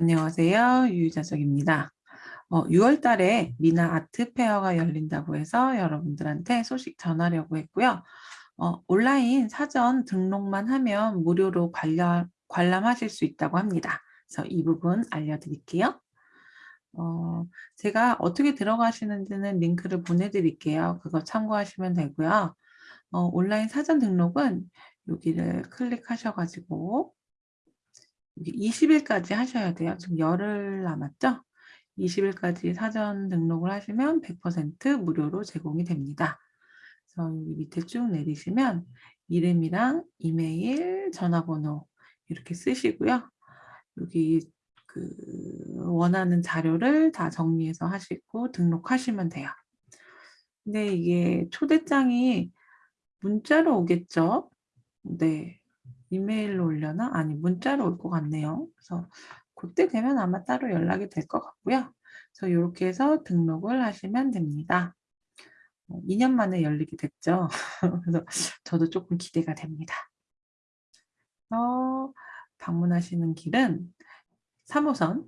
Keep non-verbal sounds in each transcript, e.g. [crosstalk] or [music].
안녕하세요. 유유자석입니다. 어, 6월 달에 미나 아트 페어가 열린다고 해서 여러분들한테 소식 전하려고 했고요. 어, 온라인 사전 등록만 하면 무료로 관람, 관람하실 수 있다고 합니다. 그래서 이 부분 알려드릴게요. 어, 제가 어떻게 들어가시는지는 링크를 보내드릴게요. 그거 참고하시면 되고요. 어, 온라인 사전 등록은 여기를 클릭하셔가지고 20일까지 하셔야 돼요. 지금 열흘 남았죠? 20일까지 사전 등록을 하시면 100% 무료로 제공이 됩니다. 그래서 여기 밑에 쭉 내리시면 이름이랑 이메일, 전화번호 이렇게 쓰시고요. 여기 그 원하는 자료를 다 정리해서 하시고 등록하시면 돼요. 근데 이게 초대장이 문자로 오겠죠? 네. 이메일로 올려나? 아니 문자로 올 것 같네요. 그래서 그때 되면 아마 따로 연락이 될 것 같고요. 그래서 이렇게 해서 등록을 하시면 됩니다. 2년 어, 만에 열리게 됐죠. [laughs] 그래서 저도 조금 기대가 됩니다. 어, 방문하시는 길은 3호선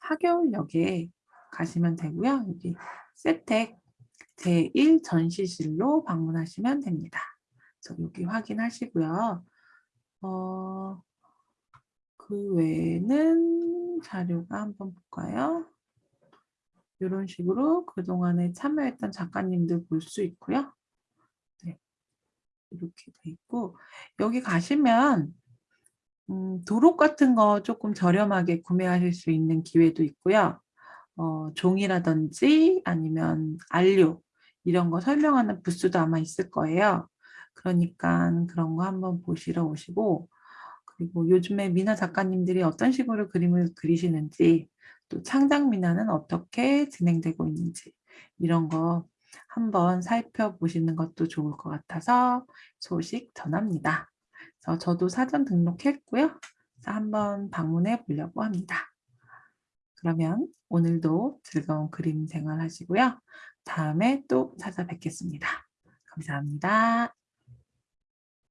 하겨울역에 가시면 되고요. 여기 세택 제1전시실로 방문하시면 됩니다. 저 여기 확인하시고요. 어, 그 외에는 자료가 한번 볼까요? 이런 식으로 그동안에 참여했던 작가님들 볼 수 있고요. 네. 이렇게 돼 있고 여기 가시면 음, 도록 같은 거 조금 저렴하게 구매하실 수 있는 기회도 있고요. 어, 종이라든지 아니면 안료 이런 거 설명하는 부스도 아마 있을 거예요. 그러니까 그런 거 한번 보시러 오시고 그리고 요즘에 미나 작가님들이 어떤 식으로 그림을 그리시는지 또 창작 미나는 어떻게 진행되고 있는지 이런 거 한번 살펴보시는 것도 좋을 것 같아서 소식 전합니다. 그래서 저도 사전 등록했고요. 한번 방문해 보려고 합니다. 그러면 오늘도 즐거운 그림 생활 하시고요. 다음에 또 찾아뵙겠습니다. 감사합니다.